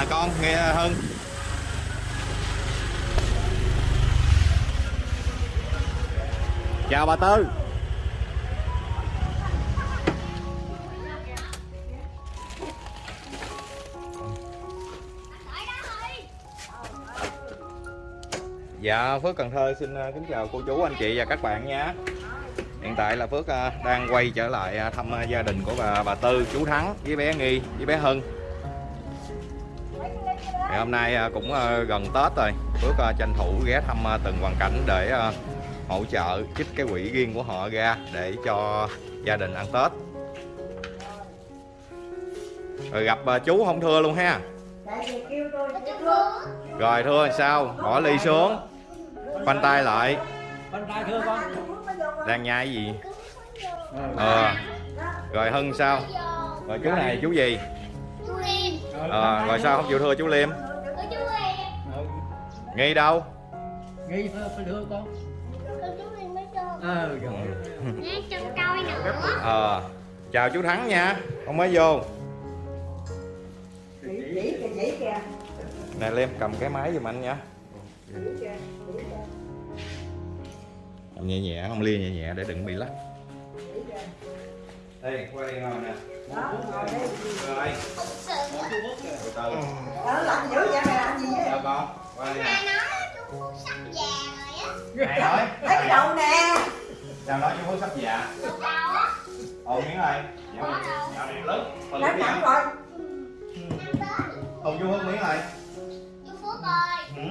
nè con nghe hơn. Chào bà tư. Dạ Phước Cần Thơ xin à, kính chào cô chú anh chị và các bạn nha. Hiện tại là Phước à, đang quay trở lại à, thăm gia đình của bà bà Tư, chú Thắng với bé Nghi với bé Hân hôm nay cũng gần Tết rồi. Phước tranh thủ ghé thăm từng hoàn cảnh để hỗ trợ trích cái quỹ riêng của họ ra để cho gia đình ăn Tết. Rồi gặp chú không thưa luôn ha. Rồi thưa sao? Bỏ ly xuống. Khoanh tay lại. Đang nhai gì? Ờ. Rồi hân sao? Rồi chú này chú gì? Ờ rồi sao? Không chịu thưa chú Liêm nghi đâu? Nghi thưa phải thưa con. Con chú Liêm mới cho. Ờ rồi. Nghe chân coi nữa. Ờ chào chú thắng nha. Ông mới vô. Nè liêm cầm cái máy giùm anh nha. Cầm nhẹ nhẹ không lia nhẹ nhẹ để đừng bị lắc. Đây qua đây ngồi nè. Đó ngồi đây rồi. Từ từ đó làm dữ vậy mày làm gì vậy? Chào con qua đây nè. Mẹ nói chú sắp già rồi á. Này nói? Lấy cái đầu nè. Chào nói chú phước sắp già. Ồ miếng ơi dạo này. dạo này lớn. Lớn nha rồi. Ồ chú phước miếng ơi Chú Phước ơi ừ.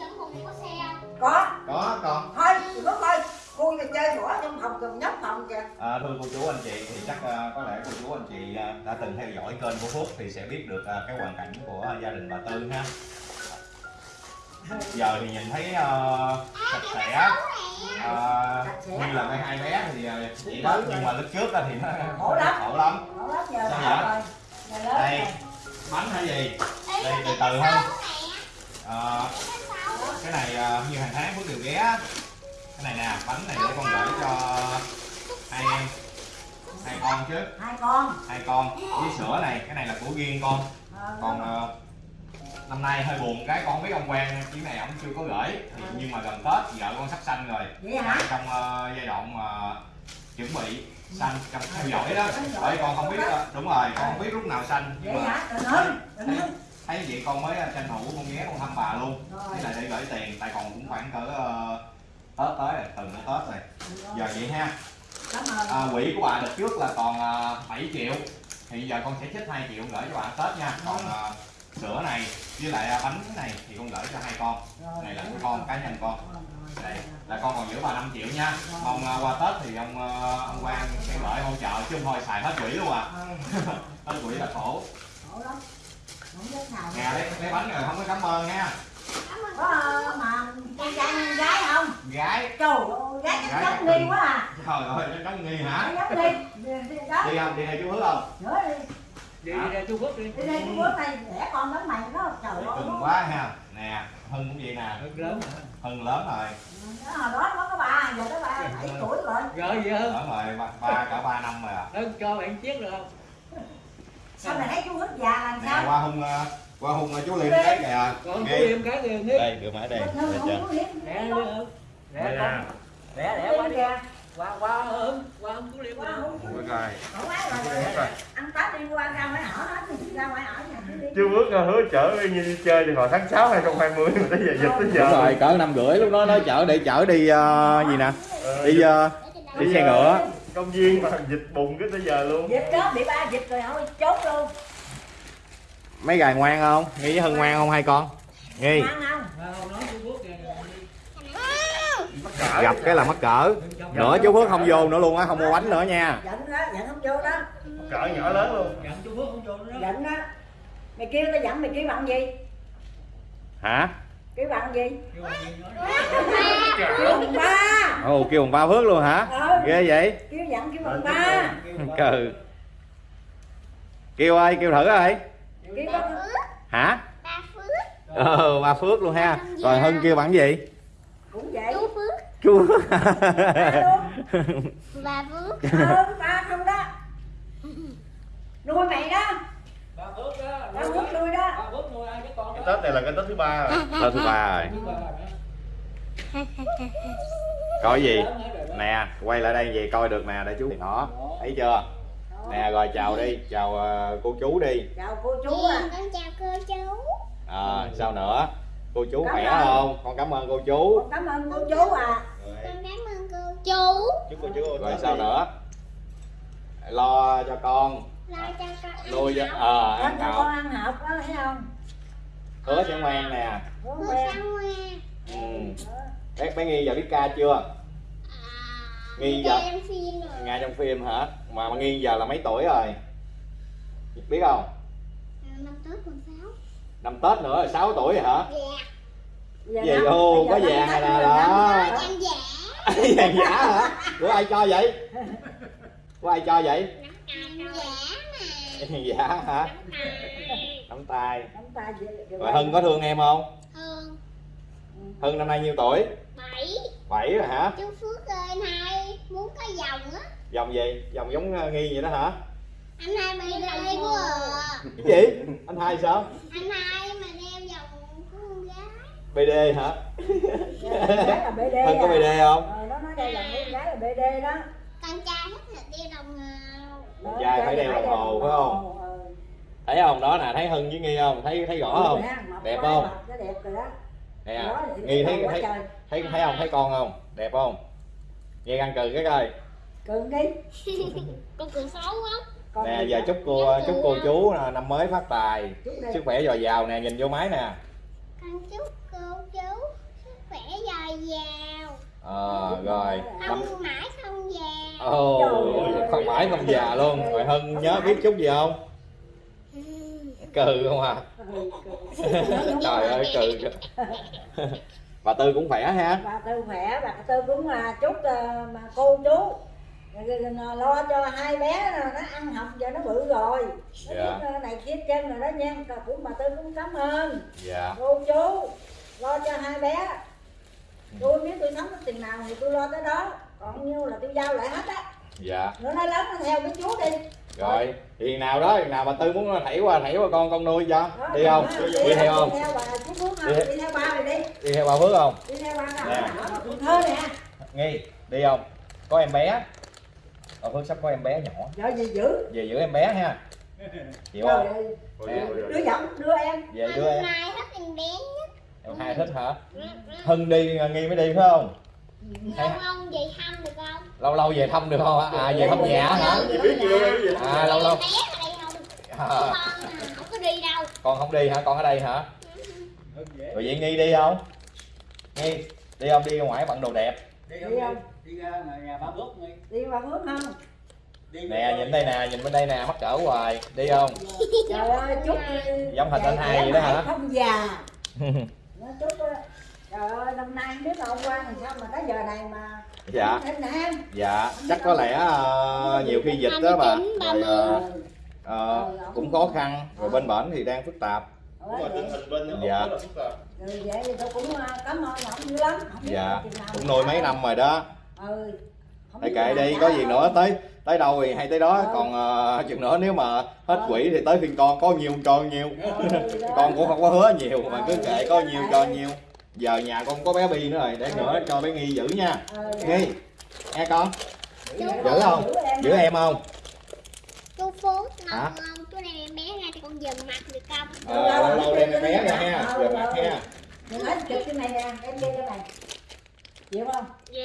Trong Hùng có xe không? có. Có con thôi đừng có coi. Khui là chơi bỏ trong phòng cầm nhóc phòng kìa. À, thưa cô chú anh chị thì chắc à, có lẽ cô chú anh chị à, đã từng theo dõi kênh của Phước thì sẽ biết được cái hoàn cảnh của gia đình bà Tư ha. Giờ thì nhìn thấy à, sạch sẽ. à, như là mấy hai bé thì à, vậy đó nhưng mà lúc trước á thì nó Khổ lắm. khổ lắm. Đó lắm giờ Sao vậy? Đây bánh hay gì? Đây, từ từ sau cái này à, như hàng tháng Phước đều ghé. Cái này nè bánh này để con gửi cho hai em. Hai con chứ. Hai con. Hai con. Với sữa này cái này là của riêng con. Ờ, còn ờ, năm nay hơi buồn cái con không biết ông Quang chuyến này ông chưa có gửi. Thì nhưng mà gần Tết vợ con sắp sanh rồi. Vậy hả? Trong ờ, giai đoạn mà chuẩn bị sanh trong theo dõi đó. bởi con không biết ờ, đúng rồi con không biết lúc nào sanh. Nhưng vậy mà ơi thấy vậy con mới tranh thủ con ghé con thăm bà luôn. Thế là để gửi tiền tại còn cũng khoảng cỡ ờ, Tết tới rồi từng nữa Tết rồi. Giờ vậy ha. À, quỹ của bà đợt trước là còn à, 7 triệu. Thì giờ con sẽ trích 2 triệu gửi cho bà Tết nha. Còn à, sữa này với lại à, bánh này thì con gửi cho hai con. Này là của con cá nhân con. Đây là con còn giữ bà 5 triệu nha. Mong à, qua Tết thì ông à, ông Quang sẽ gửi hỗ trợ chứ không thôi xài hết quỹ luôn à. Hết quỹ là khổ. Nè lấy lấy bánh rồi không có cảm ơn nha. Có mà con trai gái không gái trời ơi gái chắc giống nghi quá à. Trời ơi nó giống nghi hả? Giống nghi. Đi không đi theo chú hứa không? Nữa đi Đi ra Chú Phước đi. đi đây cái bữa này đẻ con lớn mày nó trời ơi cưng quá ha nè hưng cũng vậy nè Rất lớn hả? hưng lớn rồi đó hồi đó nó có ba giờ tới ba bảy tuổi rồi Rồi vậy hơn. lớn rồi ba, ba cả ba năm rồi à Hơn cho bạn chiếc được không? sao mày thấy chú hít già làm nè sao qua hung ờ, qua hung ờ, chú liêm cái kìa Còn chú. Liêm cái kìa đây được máy đây. Lẹ con. Lẹ lẹ qua đi. Qua qua hơn. Qua không chú Liêm. qua ấy rồi tết đi qua ra ngoài ở hết thì ra ngoài ở nhà chứ đi. Chưa bước hứa chở như đi chơi từ hồi tháng 6 2020 mà tới giờ dịch tới giờ. Đúng rồi cỡ năm rưỡi lúc đó nói chở để chở đi ờ, gì nè Ờ, đi đó đi xe ngựa. Công viên mà dịch bùng cái tới giờ luôn. Dịch đó bị ba dịch rồi thôi chốt luôn. Mấy gài ngoan không? Nghi với hân ngoan không hai con? Nghi. Gặp cái là mắc cỡ. Nữa chú phước không vô nữa luôn á không mua bánh nữa nha. Giận đó giận không vô đó cỡ nhỏ lớn luôn. Dặn chú Phước không vô nữa giận đó mày kêu tao giận mày kêu bằng gì? Hả? Kêu bằng gì? Kêu bằng ba. Ồ kêu bằng ba phước luôn hả? Ờ ghê vậy? Kêu giận kêu bằng ba. cừ kêu ơi kêu thử ơi kêu bằng hả? Ba Phước. Ờ ba phước luôn ha. Rồi hân kêu bằng gì? Cũng vậy. Chú Phước. Chú Ba Phước. Ờ ba không đó nuôi mày đó. Ba Phước đó. Ba Phước nuôi đó. Ba Phước nuôi ai cái con cái tết này là cái tết thứ ba rồi. Tết thứ ba rồi. Coi gì? Nè quay lại đây về coi được nè để chú. Đó. Thấy chưa? Nè rồi chào đi. Chào ờ, cô chú đi. Chào cô chú Chú à. con chào cô chú. À, sao nữa? Cô chú Cảm khỏe ơn. không? Con cảm ơn cô chú. Con cảm ơn cô chú à. rồi, con cảm ơn cô chú. Chúc cô chú rồi sao nữa? Lo cho con nuôi cho ăn học. ờ ăn cho học con ăn học đó thấy không? hứa sẽ ngoan nè. Hứa sao ngoan ừ. bé bé nghi giờ biết ca chưa? À, Nghi dạ. rồi. Ngay trong phim hả? Mà mà nghi giờ là mấy tuổi rồi? Biết không? À, năm tết còn sáu. Năm tết nữa là 6 tuổi rồi hả? Dạ. Giờ Về năm- ô, bây có giờ đó. em giả. Vàng giả hả? Của ai cho vậy? Của ai cho vậy? Em giả hả? Tài. nắm tay. Nắm tay rồi hưng có thương em không? Hương hưng năm nay nhiêu tuổi? Bảy. 7 rồi hả? Chú Phước ơi anh hai muốn có vòng á. Dòng gì? Dòng giống ờ, nghi vậy đó hả? Anh hai bị lê quá à. cái gì? Anh hai sao? Anh hai mà đeo vòng của con gái. Bd hả? Gái là BD hưng có à. bd không? Ờ, nó nói đây là con gái là BD đó. con trai thích là đeo đồng ngầu Con trai phải đeo đồng hồ, phải không? Thấy không? Đó nè thấy hưng với nghi không? Thấy thấy rõ không? Đẹp không? Mập nó đẹp rồi đó. nè nghi thấy thấy thấy thấy không thấy con không? Đẹp không? Nghe ăn cừ cái coi. Cưng đi. con cười xấu quá. Con nè giờ chúc cô chúc cô chú là năm mới phát tài. Sức khỏe dồi dào nè nhìn vô máy nè. Con chúc cô chú sức khỏe dồi dào ờ rồi. Năm không mãi không già. Ồ ơi. không mãi không già luôn. Rồi hưng nhớ biết chút gì không? Cừ không à? Trời ơi cừ bà tư cũng khỏe ha? Bà tư khỏe bà tư cũng là chúc ờ, mà cô chú. Lo cho hai bé nó ăn học giờ nó bự rồi. Nó Dạ. biết, ờ, này kia chân rồi đó nha. Còn cũng bà tư cũng cảm ơn. Dạ. Cô chú lo cho hai bé tôi biết tôi sống cái tiền nào thì tôi lo tới đó. Còn nhiêu là tôi giao lại hết á. Dạ. Nữa nó lớn nó theo với chú đi. Rồi thì nào đó thì nào bà tư muốn thảy qua thảy qua con con nuôi cho. Đó, đi không? đó, đi theo không? Đi theo bà chú Phước không Đi- đi theo ba rồi đi. đi theo bà phước không? Đi theo ba nào Nè. ở mà Cần Thơ nè. Nghi đi không? Có em bé. Bà phước sắp có em bé nhỏ. Giờ gì dữ về giữ em bé ha. Chịu không? đứa giọng đưa em. Về đưa em. Hai thích em bé nhất em hai thích hả? Hưng đi nghi mới đi phải không? Lâu ông về thăm được không? Lâu lâu về thăm được không à về thăm nhà hả? À lâu lâu à, con à, không có đi đâu. Con không đi hả? Con ở đây hả? Rồi vậy nghi đi không? Nghi đi không? Đi ra ngoài bận đồ đẹp. Đi Đi không? Đi ra nhà, nhà ba bước đi. đi ba Phước không? Đi nè nhìn đây nè nhìn bên đây nè mắc cỡ hoài. Đi không? Trời ơi chúc Giống hình anh hai vậy đó hả? không già nó chúc đó. trời ơi năm nay không biết là hôm qua làm sao mà tới giờ này mà dạ nè em dạ chắc có lẽ ờ, nhiều khi dịch đó bà 29, rồi ờ, 30. ờ, cũng khó khăn rồi bên bển thì đang phức tạp Đúng rồi, tình hình bên Dạ. Rất là phức tạp. rồi vậy thì tôi cũng ờ, cảm ơn ông dữ lắm không dạ cũng nuôi mấy năm rồi đó ừ không biết kệ đi có gì không? nữa tới tới đâu thì hay tới đó Ờ. còn ờ, chừng nữa nếu mà hết Ờ. quỹ thì tới phiên con có nhiêu cho nhiêu Ừ, con cũng không có hứa nhiều mà cứ Ờ, kệ có kệ. nhiêu cho nhiêu giờ nhà con có bé bi nữa rồi để nữa cho bé nghi giữ nha Ừ, nghi nghe con giữ không giữ em không chú mong không chú đem em bé ra cho con dần mặt được không ờ, lâu lâu đem em bé ra ha giờ mặt ha đừng nói chụp cái này nè em đi cái này chịu không dạ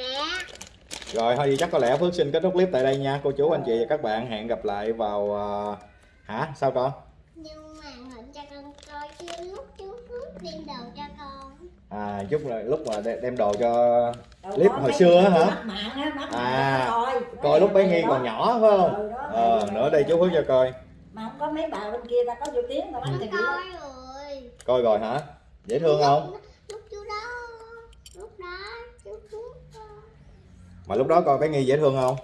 rồi thôi thì chắc có lẽ phước xin kết thúc clip tại đây nha. Cô chú anh chị và các bạn hẹn gặp lại vào ờ, hả? Sao con? Nhưng mà hình cho con coi chứ lúc chú Phước đem đồ cho con. À chút là lúc mà đem đồ cho Đâu Clip hồi xưa á hả? á, À, mạng coi coi lúc bé Đó. nghi còn nhỏ phải không? Ừ, đó. ờ nữa đây chú phước cho coi. Mà không có mấy bà bên kia ta có vô tiếng mà bắt thì coi rồi. Coi rồi hả? Dễ thương không lúc chú đó lúc đó chú Phước ờ, mà lúc đó coi bé nghi dễ thương không?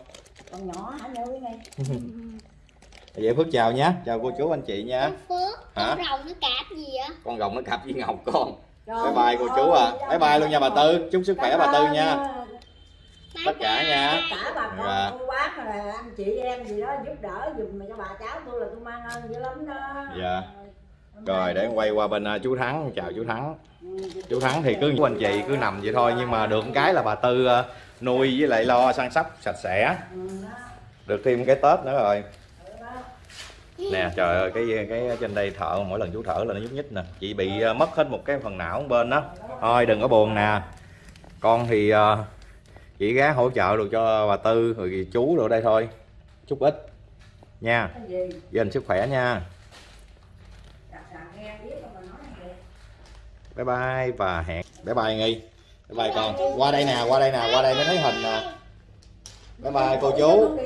Còn nhỏ hả? Nhớ này vậy phước chào nhé chào cô chú anh chị nha. Chú Phước Hả? con rồng nó cạp gì vậy? Con rồng nó cặp với ngọc con. Trời bye bye cô chú à. bye bye luôn nha bà tư. chúc sức khỏe bà tư nha. tất cả nha. Cả bà con Dạ. cô bác mà là anh chị em gì đó giúp đỡ dùm mà cho bà cháu tôi là tôi mang ơn dữ lắm đó. Dạ. Rồi để em quay qua bên à, chú thắng. Chào chú thắng. Ừ, chú thắng thì cứ anh chị cứ nằm vậy thôi nhưng mà được cái là bà tư à, nuôi với lại lo săn sóc sạch sẽ. Được thêm cái tết nữa rồi. Nè, trời ơi, cái cái trên đây thở mỗi lần chú thở là nó nhúc nhích nè. Chị bị ờ, mất hết một cái phần não một bên đó. Thôi, đừng có buồn nè. Con thì chị chỉ gá hỗ trợ được cho bà tư, rồi chú rồi đây thôi. Chút ít. Nha. Dành gia đình sức khỏe nha. Bye bye và hẹn. Bye bye, nghi bye còn con qua đây nè, qua đây nè, qua đây mới thấy hình nè. Bye bye, cô chú.